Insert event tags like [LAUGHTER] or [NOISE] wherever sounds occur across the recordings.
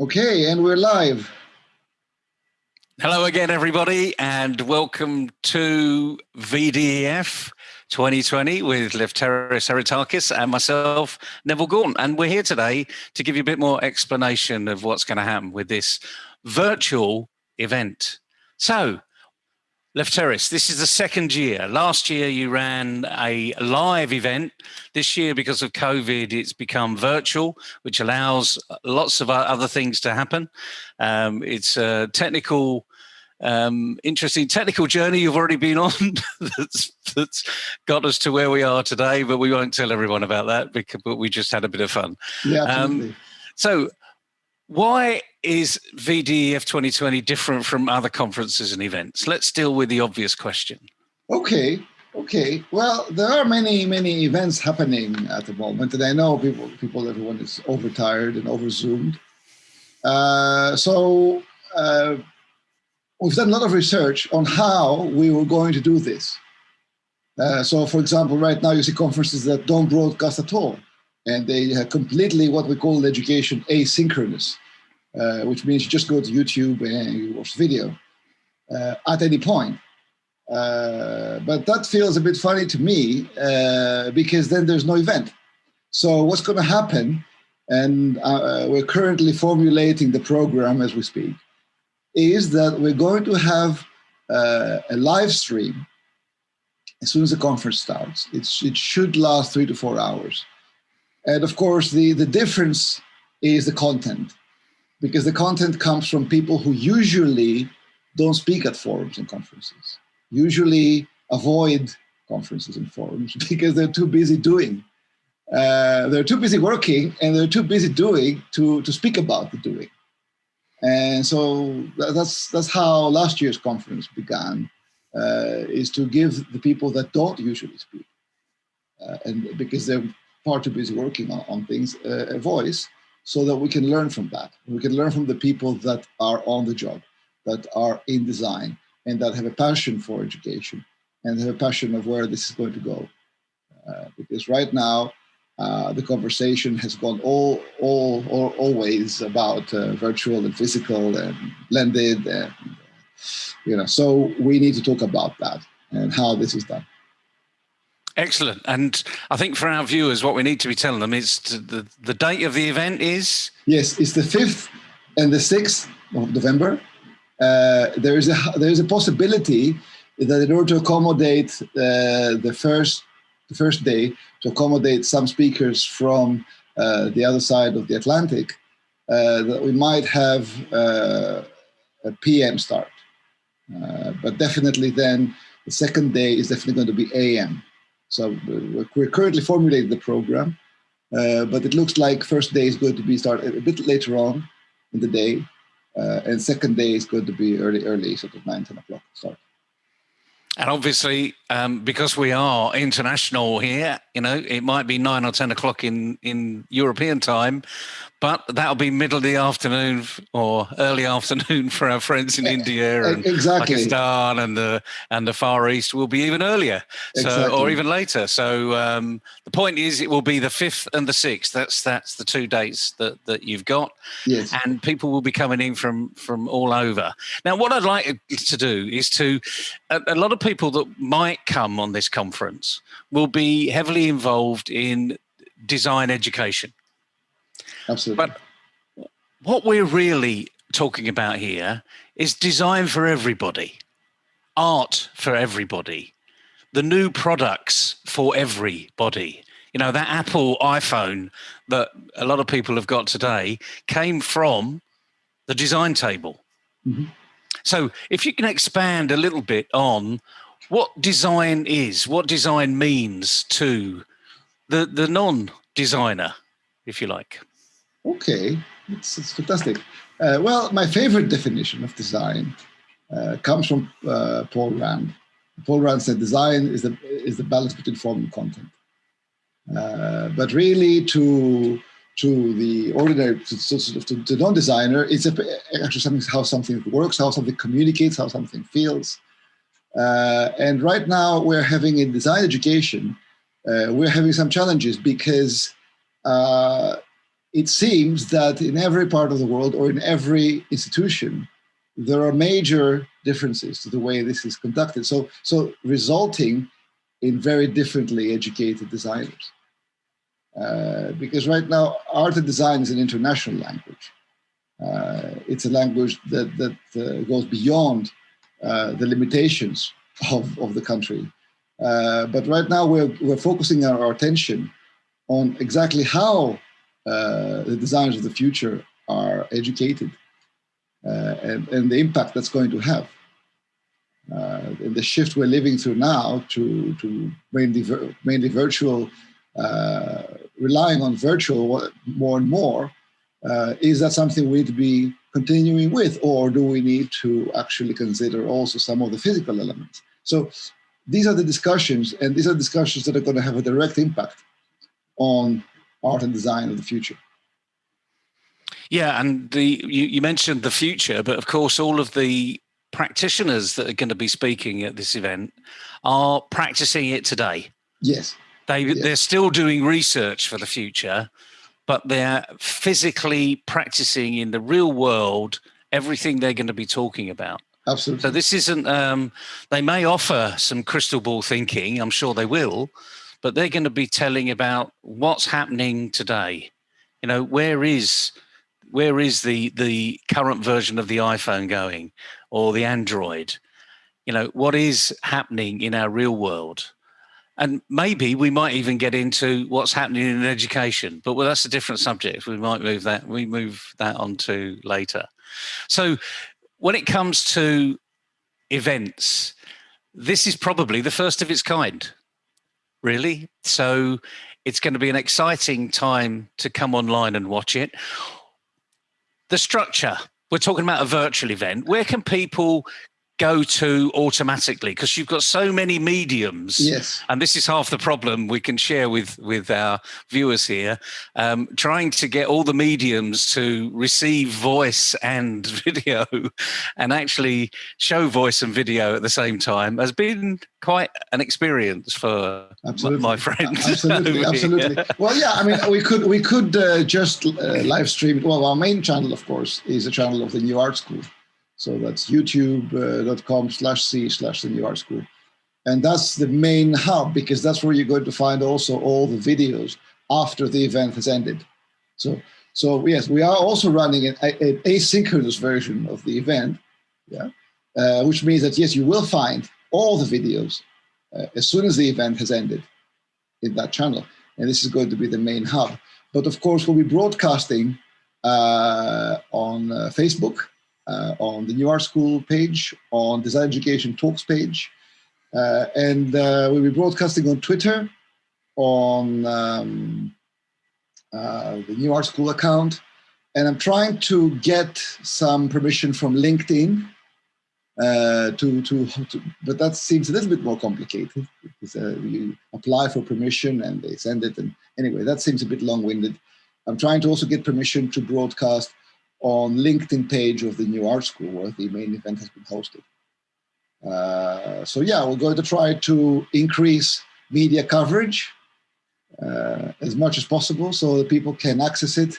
Okay, and we're live. Hello again, everybody, and welcome to VDEF 2020 with Lefteris Harotakis and myself, Neville Gordon. And we're here today to give you a bit more explanation of what's going to happen with this virtual event. So, Lefteris, this is the second year. Last year you ran a live event. This year, because of COVID, it's become virtual, which allows lots of other things to happen. Um, it's a technical, um, interesting technical journey you've already been on [LAUGHS] that's, that's got us to where we are today, but we won't tell everyone about that because but we just had a bit of fun. Yeah, absolutely. Um, so why is VDEF 2020 different from other conferences and events? Let's deal with the obvious question. Okay, okay. Well, there are many, many events happening at the moment, and I know people, people, everyone is overtired and overzoomed. Uh, so uh, we've done a lot of research on how we were going to do this. Uh, so, for example, right now you see conferences that don't broadcast at all and they are completely what we call education asynchronous, uh, which means you just go to YouTube and you watch the video uh, at any point. Uh, but that feels a bit funny to me uh, because then there's no event. So what's going to happen, and uh, we're currently formulating the program as we speak, is that we're going to have a live stream as soon as the conference starts. It's, it should last three to four hours. And of course, the, the difference is the content, because the content comes from people who usually don't speak at forums and conferences, usually avoid conferences and forums [LAUGHS] because they're too busy doing. Uh, they're too busy working and they're too busy doing to, to speak about the doing. And so that's, that's how last year's conference began, uh, is to give the people that don't usually speak, uh, and because they're far too busy working on, on things uh, a voice so that we can learn from that. We can learn from the people that are on the job, that are in design, and that have a passion for education and have a passion of where this is going to go. Uh, because right now, uh, the conversation has gone all, all, all always about uh, virtual and physical and blended, and you know. So we need to talk about that and how this is done. Excellent. And I think for our viewers, what we need to be telling them is the, the date of the event is? Yes, it's the 5th and the 6th of November. Uh, there is a there is a possibility that in order to accommodate uh, the first the first day to accommodate some speakers from uh, the other side of the Atlantic, uh, that we might have uh, a PM start. Uh, but definitely then the second day is definitely going to be AM. So we're currently formulating the program, uh, but it looks like first day is going to be started a bit later on in the day, uh, and second day is going to be early, early, sort of 9, 10 o'clock start. And obviously, um, because we are international here, you know, it might be nine or 10 o'clock in, in European time, but that'll be middle of the afternoon or early afternoon [LAUGHS] for our friends in India and exactly. Pakistan and the and the Far East will be even earlier, so exactly. or even later. So um, the point is, it will be the fifth and the sixth. That's that's the two dates that that you've got, yes. and people will be coming in from from all over. Now, what I'd like to do is to a, a lot of people that might come on this conference will be heavily involved in design education Absolutely. But what we're really talking about here is design for everybody, art for everybody, the new products for everybody. You know, that Apple iPhone that a lot of people have got today came from the design table. Mm -hmm. So if you can expand a little bit on what design is, what design means to the, the non-designer, if you like. Okay, it's, it's fantastic. Uh, well, my favorite definition of design uh, comes from uh, Paul Rand. Paul Rand said design is the, is the balance between form and content. Uh, but really to, to the ordinary, to, to, to, to non-designer, it's a, actually something, how something works, how something communicates, how something feels. Uh, and right now we're having in design education, uh, we're having some challenges because it seems that in every part of the world or in every institution, there are major differences to the way this is conducted. So, so resulting in very differently educated designers. Uh, because right now, art and design is an international language. Uh, it's a language that, that uh, goes beyond uh, the limitations of, of the country. Uh, but right now, we're, we're focusing our, our attention on exactly how uh, the designers of the future are educated uh, and, and the impact that's going to have. Uh, and the shift we're living through now to, to mainly, mainly virtual, relying on virtual more and more, is that something we need to be continuing with, or do we need to actually consider also some of the physical elements? So these are the discussions, and these are discussions that are going to have a direct impact on art and design of the future. Yeah, and the you, you mentioned the future, but of course, all of the practitioners that are going to be speaking at this event are practicing it today. Yes. They, yes. They're still doing research for the future, but they're physically practicing in the real world everything they're going to be talking about. Absolutely. So this isn't, um, they may offer some crystal ball thinking, I'm sure they will, but they're going to be telling about what's happening today. You know, where is where is the the current version of the iPhone going or the Android? You know, what is happening in our real world? And maybe we might even get into what's happening in education, but well, that's a different subject. We might move that we move that on to later. So when it comes to events, this is probably the first of its kind really. So it's going to be an exciting time to come online and watch it. The structure, we're talking about a virtual event. Where can people go to automatically because you've got so many mediums. Yes. And this is half the problem we can share with with our viewers here. Um, trying to get all the mediums to receive voice and [LAUGHS] video and actually show voice and video at the same time has been quite an experience for absolutely. my friends [LAUGHS] absolutely absolutely. well yeah i mean we could we could uh, just uh, live stream it. Well our main channel of course is a channel of the new art school so that's youtube.com slash c slash the new art school. And that's the main hub because that's where you're going to find also all the videos after the event has ended. So, so yes, we are also running an, an asynchronous version of the event, yeah, uh, which means that yes, you will find all the videos uh, as soon as the event has ended in that channel. And this is going to be the main hub. But of course, we'll be broadcasting uh, on uh, Facebook uh, on the New Art School page, on Design Education Talks page, uh, and uh, we'll be broadcasting on Twitter, on um, uh, the New Art School account, and I'm trying to get some permission from LinkedIn uh, to, to, to, but that seems a little bit more complicated because uh, you apply for permission and they send it. And anyway, that seems a bit long winded. I'm trying to also get permission to broadcast on LinkedIn page of the New Art School where the main event has been hosted. Uh, so yeah, we're going to try to increase media coverage uh, as much as possible so that people can access it.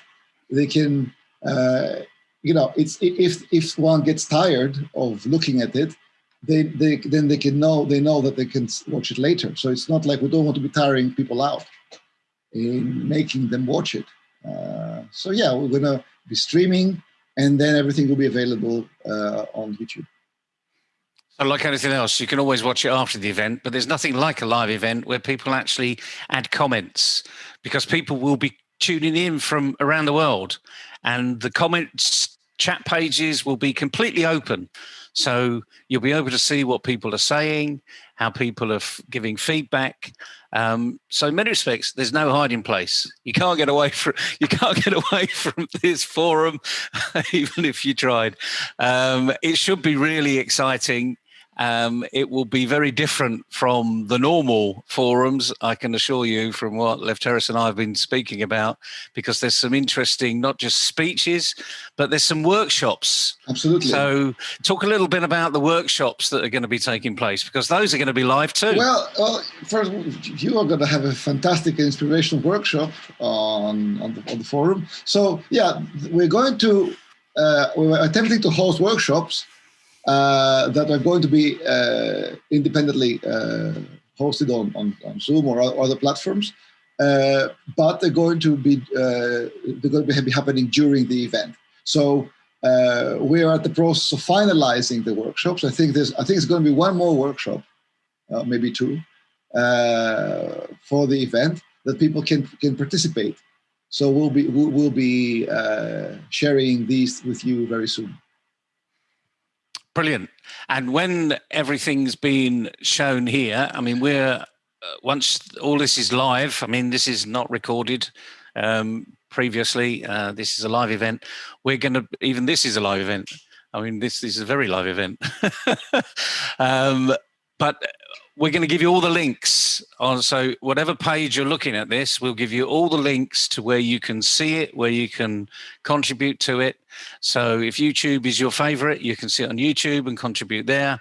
They can, uh, you know, it's if if one gets tired of looking at it, they, they then they can know they know that they can watch it later. So it's not like we don't want to be tiring people out in making them watch it. Uh, so yeah, we're gonna be streaming, and then everything will be available uh, on YouTube. So like anything else, you can always watch it after the event, but there's nothing like a live event where people actually add comments because people will be tuning in from around the world and the comments chat pages will be completely open. So you'll be able to see what people are saying, how people are giving feedback. Um, so in many respects, there's no hiding place. You can't get away from you can't get away [LAUGHS] from this forum, [LAUGHS] even if you tried. Um, it should be really exciting. Um, it will be very different from the normal forums, I can assure you, from what Lefteris and I have been speaking about, because there's some interesting, not just speeches, but there's some workshops. Absolutely. So, talk a little bit about the workshops that are going to be taking place, because those are going to be live too. Well, well first, you are going to have a fantastic inspirational workshop on, on, the, on the forum. So, yeah, we're going to, uh, we're attempting to host workshops uh, that are going to be uh, independently uh, hosted on, on, on, Zoom or other platforms, uh, but they're going to be uh, they're going to be happening during the event. So we are at the process of finalizing the workshops. I think there's I think it's going to be one more workshop, maybe two, for the event that people can can participate. So we'll be we'll, we'll be sharing these with you very soon. Brilliant. And when everything's been shown here, I mean, we're uh, once all this is live. I mean, this is not recorded um, previously. Uh, this is a live event. We're going to even this is a live event. I mean, this, this is a very live event. [LAUGHS] um, but we're going to give you all the links on. So whatever page you're looking at this, we'll give you all the links to where you can see it, where you can contribute to it. So if YouTube is your favorite, you can see it on YouTube and contribute there.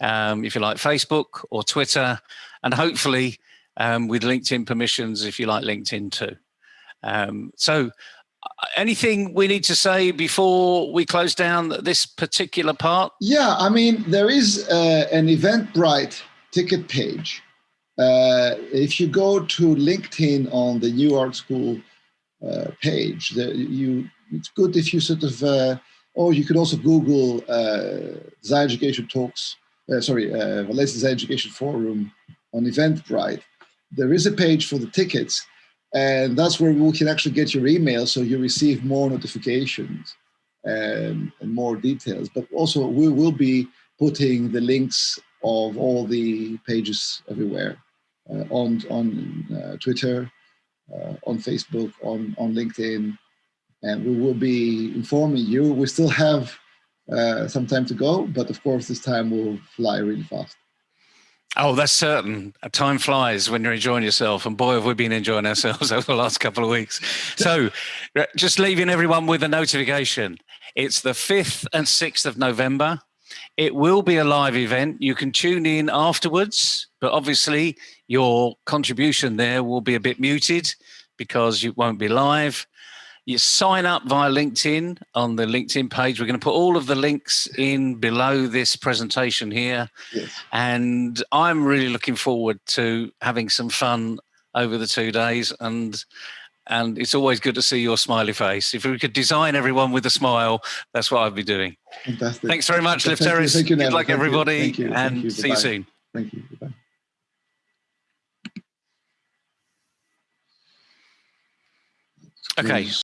Um, if you like Facebook or Twitter, and hopefully um, with LinkedIn permissions, if you like LinkedIn too. Um, so uh, anything we need to say before we close down this particular part? Yeah, I mean, there is uh, an Eventbrite ticket page. Uh, if you go to LinkedIn on the New Art School uh, page, the, you it's good if you sort of, uh, or you could also Google uh, Design Education Talks, uh, sorry, uh, Valencia Design Education Forum on Eventbrite. There is a page for the tickets, and that's where we can actually get your email so you receive more notifications and, and more details. But also, we will be putting the links of all the pages everywhere uh, on on uh, Twitter, uh, on Facebook, on on LinkedIn, and we will be informing you. We still have uh, some time to go, but of course this time will fly really fast. Oh, that's certain. Time flies when you're enjoying yourself, and boy, have we been enjoying ourselves [LAUGHS] over the last couple of weeks. So, uh, just leaving everyone with a notification. It's the 5th and 6th of November. It will be a live event. You can tune in afterwards, but obviously your contribution there will be a bit muted because you won't be live. You sign up via LinkedIn on the LinkedIn page. We're going to put all of the links in below this presentation here. Yes. And I'm really looking forward to having some fun over the two days and and it's always good to see your smiley face. If we could design everyone with a smile, that's what I'd be doing. Fantastic. Thanks very much, Lefteris. Thank you, Good luck, Thank everybody. Thank you. and Thank you. see you soon. Thank you. Bye. Okay.